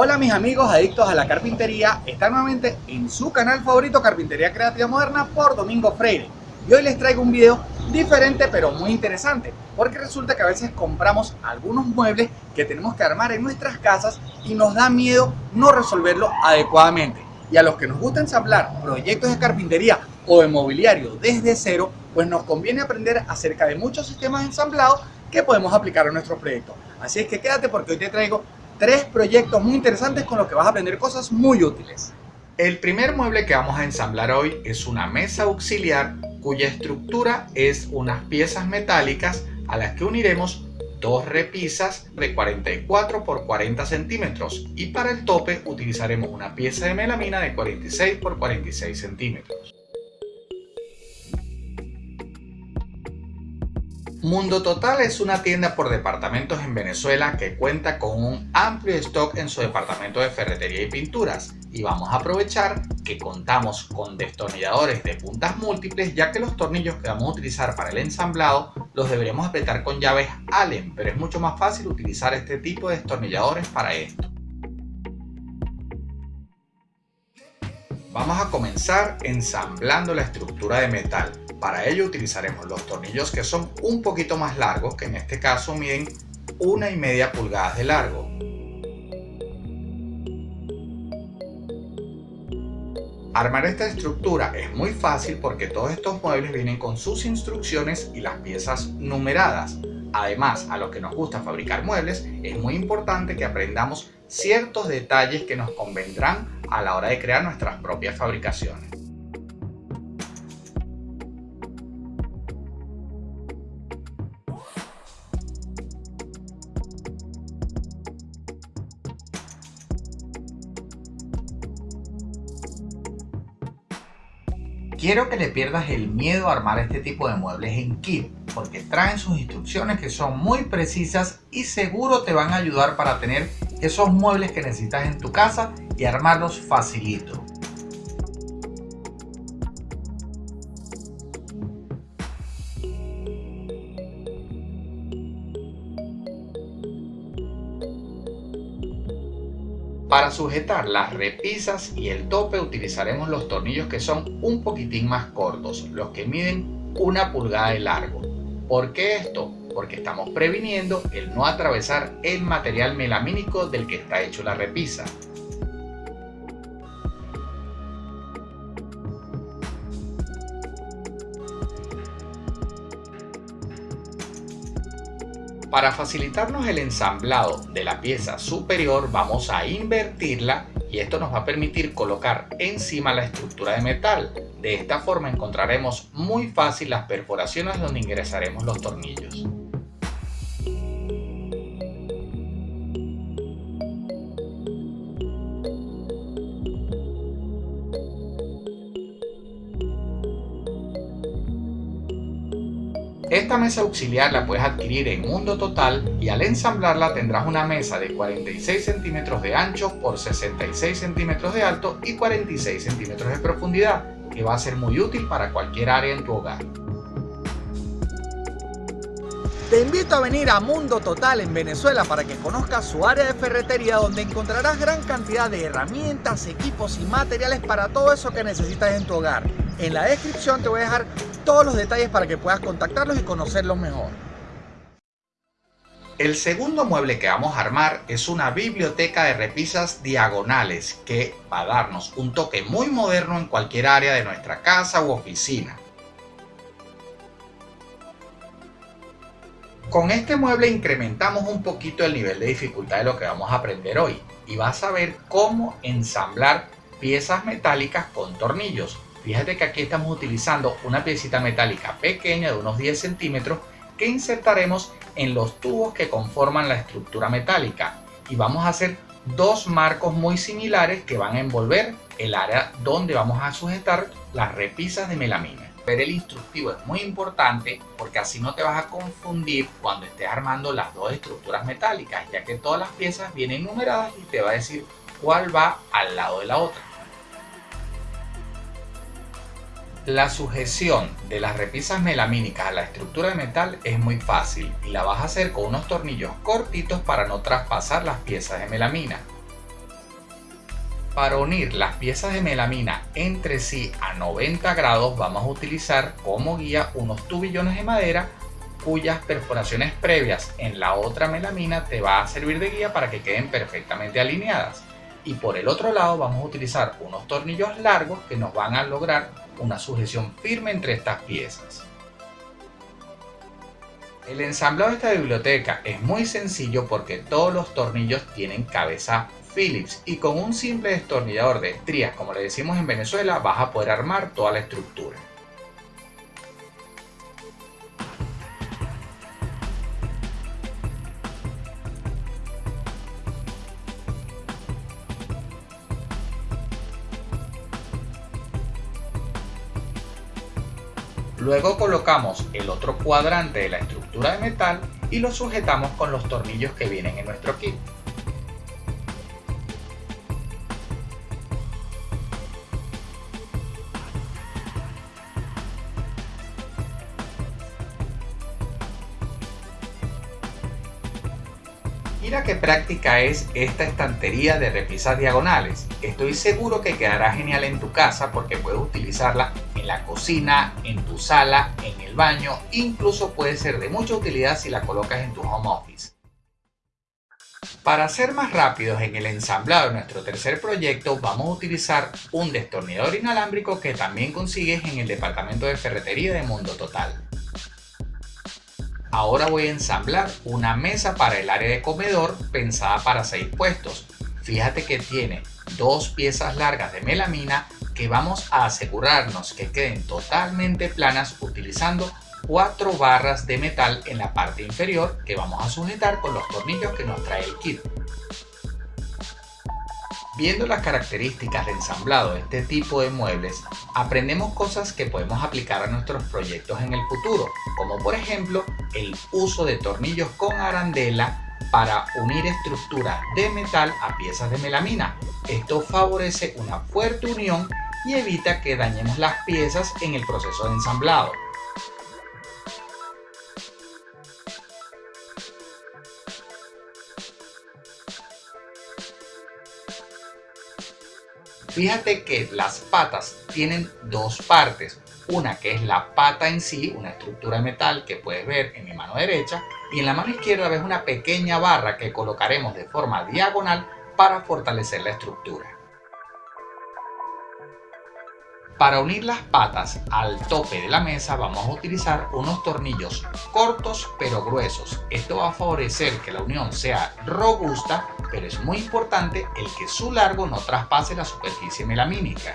Hola mis amigos adictos a la carpintería, están nuevamente en su canal favorito Carpintería Creativa Moderna por Domingo Freire. Y hoy les traigo un video diferente pero muy interesante, porque resulta que a veces compramos algunos muebles que tenemos que armar en nuestras casas y nos da miedo no resolverlo adecuadamente. Y a los que nos gusta ensamblar proyectos de carpintería o de mobiliario desde cero, pues nos conviene aprender acerca de muchos sistemas ensamblados que podemos aplicar a nuestros proyectos. Así es que quédate porque hoy te traigo tres proyectos muy interesantes con los que vas a aprender cosas muy útiles. El primer mueble que vamos a ensamblar hoy es una mesa auxiliar cuya estructura es unas piezas metálicas a las que uniremos dos repisas de 44 por 40 centímetros y para el tope utilizaremos una pieza de melamina de 46 por 46 centímetros. Mundo Total es una tienda por departamentos en Venezuela que cuenta con un amplio stock en su departamento de ferretería y pinturas y vamos a aprovechar que contamos con destornilladores de puntas múltiples ya que los tornillos que vamos a utilizar para el ensamblado los deberemos apretar con llaves Allen pero es mucho más fácil utilizar este tipo de destornilladores para esto. Vamos a comenzar ensamblando la estructura de metal para ello utilizaremos los tornillos que son un poquito más largos, que en este caso miden una y media pulgadas de largo. Armar esta estructura es muy fácil porque todos estos muebles vienen con sus instrucciones y las piezas numeradas. Además, a los que nos gusta fabricar muebles, es muy importante que aprendamos ciertos detalles que nos convendrán a la hora de crear nuestras propias fabricaciones. Quiero que le pierdas el miedo a armar este tipo de muebles en kit, porque traen sus instrucciones que son muy precisas y seguro te van a ayudar para tener esos muebles que necesitas en tu casa y armarlos facilito. Para sujetar las repisas y el tope utilizaremos los tornillos que son un poquitín más cortos, los que miden una pulgada de largo. ¿Por qué esto? Porque estamos previniendo el no atravesar el material melamínico del que está hecho la repisa. Para facilitarnos el ensamblado de la pieza superior vamos a invertirla y esto nos va a permitir colocar encima la estructura de metal. De esta forma encontraremos muy fácil las perforaciones donde ingresaremos los tornillos. Esta mesa auxiliar la puedes adquirir en Mundo Total y al ensamblarla tendrás una mesa de 46 centímetros de ancho por 66 centímetros de alto y 46 centímetros de profundidad, que va a ser muy útil para cualquier área en tu hogar. Te invito a venir a Mundo Total en Venezuela para que conozcas su área de ferretería donde encontrarás gran cantidad de herramientas, equipos y materiales para todo eso que necesitas en tu hogar. En la descripción te voy a dejar todos los detalles para que puedas contactarlos y conocerlos mejor. El segundo mueble que vamos a armar es una biblioteca de repisas diagonales que va a darnos un toque muy moderno en cualquier área de nuestra casa u oficina. Con este mueble incrementamos un poquito el nivel de dificultad de lo que vamos a aprender hoy y vas a ver cómo ensamblar piezas metálicas con tornillos Fíjate que aquí estamos utilizando una piecita metálica pequeña de unos 10 centímetros que insertaremos en los tubos que conforman la estructura metálica y vamos a hacer dos marcos muy similares que van a envolver el área donde vamos a sujetar las repisas de melamina. Ver el instructivo es muy importante porque así no te vas a confundir cuando estés armando las dos estructuras metálicas ya que todas las piezas vienen numeradas y te va a decir cuál va al lado de la otra. La sujeción de las repisas melamínicas a la estructura de metal es muy fácil y la vas a hacer con unos tornillos cortitos para no traspasar las piezas de melamina. Para unir las piezas de melamina entre sí a 90 grados vamos a utilizar como guía unos tubillones de madera cuyas perforaciones previas en la otra melamina te va a servir de guía para que queden perfectamente alineadas. Y por el otro lado vamos a utilizar unos tornillos largos que nos van a lograr una sujeción firme entre estas piezas. El ensamblado de esta biblioteca es muy sencillo porque todos los tornillos tienen cabeza Phillips y con un simple destornillador de estrías como le decimos en Venezuela vas a poder armar toda la estructura. Luego colocamos el otro cuadrante de la estructura de metal y lo sujetamos con los tornillos que vienen en nuestro kit. Mira qué práctica es esta estantería de repisas diagonales. Estoy seguro que quedará genial en tu casa porque puedes utilizarla la cocina, en tu sala, en el baño, incluso puede ser de mucha utilidad si la colocas en tu home office. Para ser más rápidos en el ensamblado de nuestro tercer proyecto vamos a utilizar un destornillador inalámbrico que también consigues en el departamento de ferretería de Mundo Total. Ahora voy a ensamblar una mesa para el área de comedor pensada para 6 puestos. Fíjate que tiene dos piezas largas de melamina que vamos a asegurarnos que queden totalmente planas utilizando cuatro barras de metal en la parte inferior que vamos a sujetar con los tornillos que nos trae el kit. Viendo las características de ensamblado de este tipo de muebles, aprendemos cosas que podemos aplicar a nuestros proyectos en el futuro, como por ejemplo el uso de tornillos con arandela para unir estructuras de metal a piezas de melamina. Esto favorece una fuerte unión y evita que dañemos las piezas en el proceso de ensamblado. Fíjate que las patas tienen dos partes, una que es la pata en sí, una estructura de metal que puedes ver en mi mano derecha, y en la mano izquierda ves una pequeña barra que colocaremos de forma diagonal para fortalecer la estructura. Para unir las patas al tope de la mesa vamos a utilizar unos tornillos cortos pero gruesos. Esto va a favorecer que la unión sea robusta, pero es muy importante el que su largo no traspase la superficie melamínica.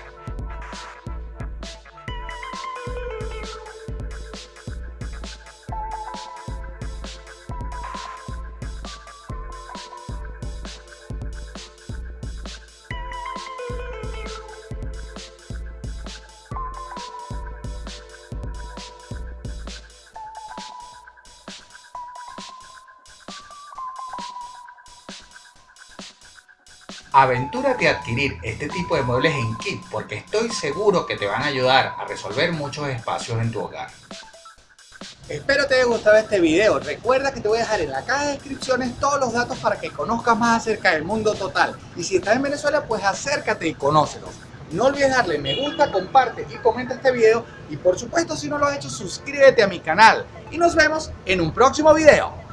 Aventúrate a adquirir este tipo de muebles en kit porque estoy seguro que te van a ayudar a resolver muchos espacios en tu hogar. Espero te haya gustado este video. Recuerda que te voy a dejar en la caja de descripciones todos los datos para que conozcas más acerca del mundo total. Y si estás en Venezuela, pues acércate y conócelos. No olvides darle me gusta, comparte y comenta este video. Y por supuesto, si no lo has hecho, suscríbete a mi canal. Y nos vemos en un próximo video.